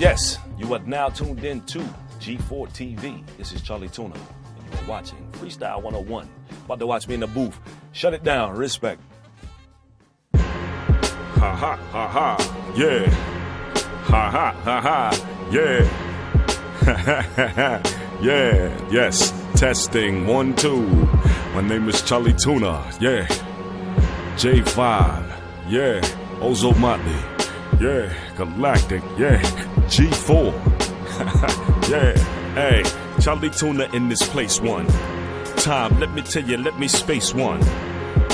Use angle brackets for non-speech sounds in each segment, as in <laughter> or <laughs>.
yes. You are now tuned in to G4 TV. This is Charlie Tuna, and you are watching Freestyle 101. About to watch me in the booth. Shut it down. Respect. Ha ha ha ha, yeah. Ha ha ha ha, yeah. Ha <laughs> ha, yeah, yes. Testing one, two. My name is Charlie Tuna, yeah. J5, yeah. Ozomatli, yeah. Galactic, yeah. G4, <laughs> yeah. Hey, Charlie Tuna in this place, one. Time, let me tell you, let me space one.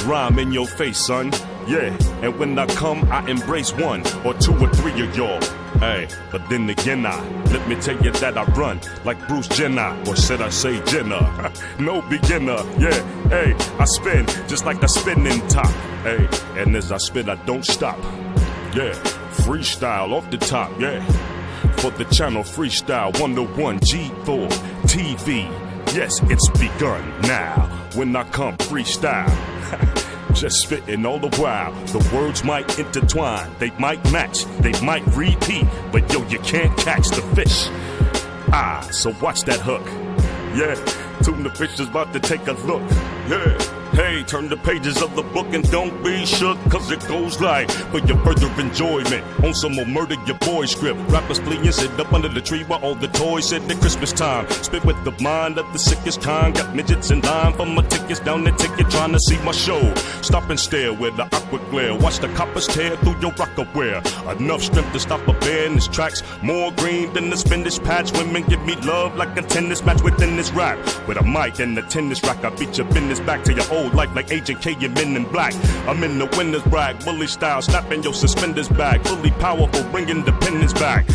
Rhyme in your face, son. Yeah, and when I come, I embrace one or two or three of y'all. Hey, but then again, I let me tell you that I run like Bruce Jenner, or should I say Jenner? <laughs> no beginner, yeah. Hey, I spin just like a spinning top. Hey, and as I spin, I don't stop. Yeah, freestyle off the top, yeah. For the channel Freestyle 101 G4 TV. Yes, it's begun now. When I come freestyle. <laughs> just spitting all the while. The words might intertwine, they might match, they might repeat, but yo, you can't catch the fish. Ah, so watch that hook. Yeah, tune the fish is about to take a look. Yeah. Hey, turn the pages of the book and don't be shook, cause it goes like, for your further enjoyment. On some more murder your boy script. Rappers flee and sit up under the tree while all the toys sit at Christmas time. Spit with the mind of the sickest kind. Got midgets in line for my tickets down the ticket trying to see my show. Stop and stare with the aqua glare. Watch the coppers tear through your rocker wear. Enough strength to stop a bear in his tracks. More green than the spinach patch. Women give me love like a tennis match within this rap. With a mic and a tennis rack, I beat your business back to your old life like Agent K and Men in Black. I'm in the winner's brag, bully style, snapping your suspenders back. Fully powerful, bring independence back.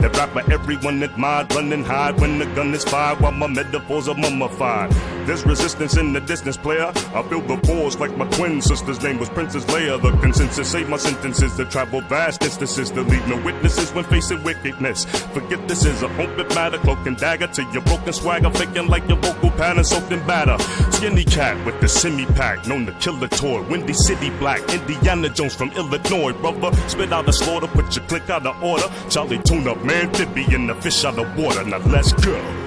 The rapper everyone admired, running high when the gun is fired while my metaphors are mummified. There's resistance in the distance, player. I feel the force like my twin sister's name was Princess Leia. The consensus say my sentences to travel vast distances to leave no witnesses when facing wickedness. Forget this is a open matter, cloak and dagger to your broken swagger, faking like your vocal pattern soaked in batter. Skinny cat with the semi pack, known to kill the toy. Windy City Black, Indiana Jones from Illinois, brother. Spit out the slaughter, put your click out of order. Charlie tune up, man, amphibian, the fish out of water. Now let's go.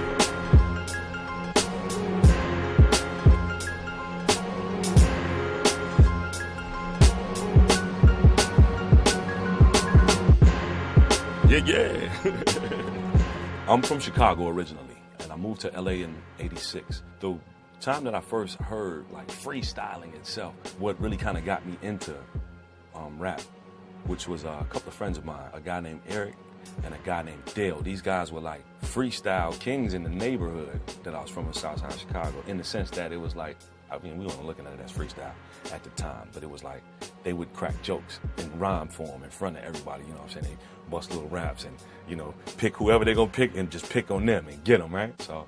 Yeah. <laughs> I'm from Chicago originally, and I moved to LA in 86. The time that I first heard like freestyling itself, what really kind of got me into um, rap, which was uh, a couple of friends of mine, a guy named Eric and a guy named Dale. These guys were like freestyle kings in the neighborhood that I was from in Southside Chicago, in the sense that it was like, I mean, we weren't looking at it as freestyle at the time, but it was like they would crack jokes in rhyme form in front of everybody, you know what I'm saying? They bust little raps and, you know, pick whoever they're gonna pick and just pick on them and get them, right? So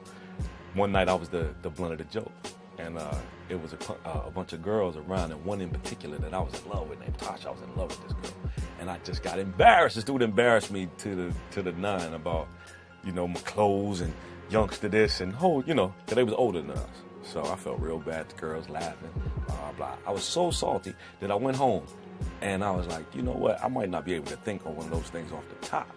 one night I was the, the blunt of the joke. And uh, it was a, uh, a bunch of girls around, and one in particular that I was in love with named Tasha. I was in love with this girl and I just got embarrassed. This dude embarrassed me to the to the nine about, you know, my clothes and youngster this and whole, you know, because they was older than us. So I felt real bad. The girls laughing, blah blah. I was so salty that I went home, and I was like, you know what? I might not be able to think on one of those things off the top,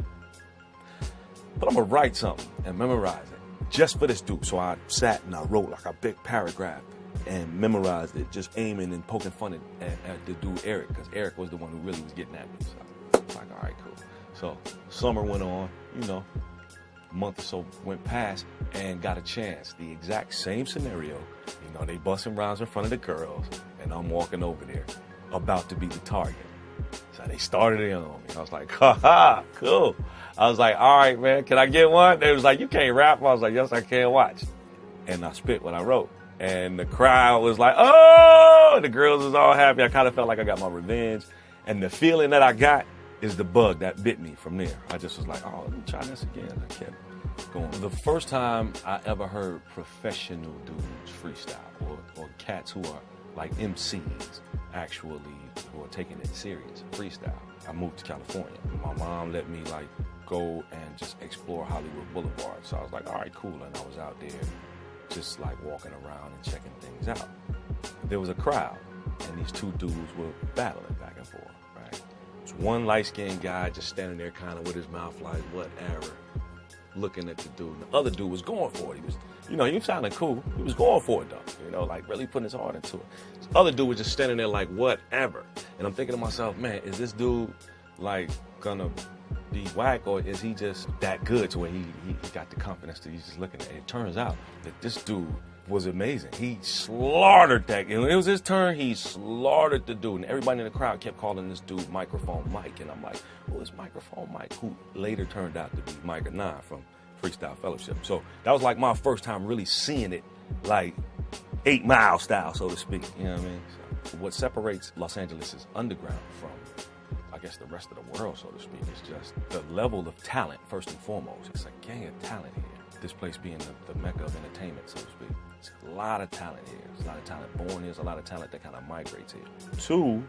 but I'm gonna write something and memorize it just for this dude. So I sat and I wrote like a big paragraph and memorized it, just aiming and poking fun at, at, at the dude Eric, because Eric was the one who really was getting at me. So I was like, all right, cool. So summer went on, you know, month or so went past and got a chance. The exact same scenario. You know, they busting rounds in front of the girls, and I'm walking over there, about to be the target. So they started in on me. I was like, <laughs> ha ha, cool. I was like, all right, man, can I get one? They was like, you can't rap. I was like, yes, I can watch. And I spit what I wrote and the crowd was like, oh, the girls was all happy. I kind of felt like I got my revenge. And the feeling that I got is the bug that bit me from there. I just was like, oh, let me try this again. I kept going. The first time I ever heard professional dudes freestyle or, or cats who are like MCs actually who are taking it serious, freestyle. I moved to California. My mom let me like go and just explore Hollywood Boulevard. So I was like, all right, cool. And I was out there just like walking around and checking things out. There was a crowd, and these two dudes were battling back and forth? It's one light skinned guy just standing there kind of with his mouth like, whatever, looking at the dude. The other dude was going for it. He was, you know, he was sounding cool. He was going for it though, you know, like really putting his heart into it. This other dude was just standing there like, whatever. And I'm thinking to myself, man, is this dude like gonna be whack or is he just that good to where he, he, got the confidence that he's just looking at it? Turns out that this dude was amazing. He slaughtered that. It was his turn, he slaughtered the dude. And everybody in the crowd kept calling this dude Microphone Mike. And I'm like, who is Microphone Mike? Who later turned out to be Myka Nine from Freestyle Fellowship. So that was like my first time really seeing it like eight mile style, so to speak. You know what I mean? So what separates Los Angeles' underground from I guess the rest of the world, so to speak, is just the level of talent, first and foremost. It's a gang of talent here. This place being the, the mecca of entertainment, so to speak. There's a lot of talent here. There's a lot of talent born here. There's a lot of talent that kind of migrates here. Two,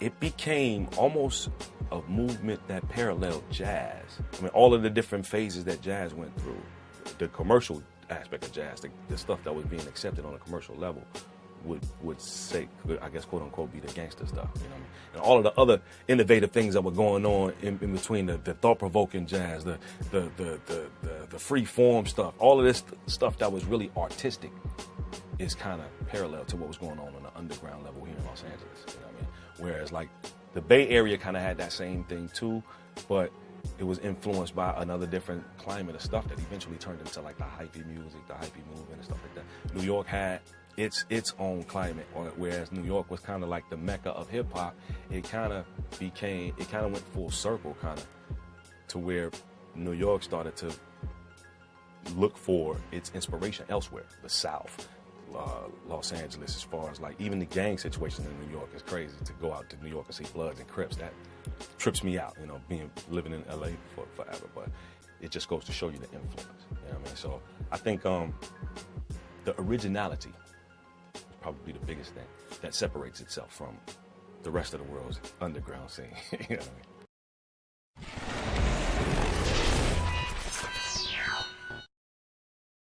it became almost a movement that paralleled jazz. I mean, all of the different phases that jazz went through, the commercial aspect of jazz, the, the stuff that was being accepted on a commercial level, would would say, I guess, quote unquote, be the gangster stuff. You know I mean? And all of the other innovative things that were going on in, in between the, the thought provoking jazz, the the, the the the the free form stuff, all of this stuff that was really artistic, is kind of parallel to what was going on on the underground level here in Los Angeles. You know I mean? Whereas like the Bay Area kind of had that same thing too, but it was influenced by another different climate of stuff that eventually turned into like the hyphy music, the hyphy movement and stuff like that. New York had its its own climate, whereas New York was kind of like the mecca of hip hop. It kind of became, it kind of went full circle, kind of to where New York started to look for its inspiration elsewhere, the South, Los Angeles, as far as like even the gang situation in New York is crazy. To go out to New York and see Bloods and Crips, that trips me out. You know, being living in LA for forever, but it just goes to show you the influence. You know what I mean? So I think um, the originality is probably the biggest thing that separates itself from the rest of the world's underground scene. <laughs> you know what I mean?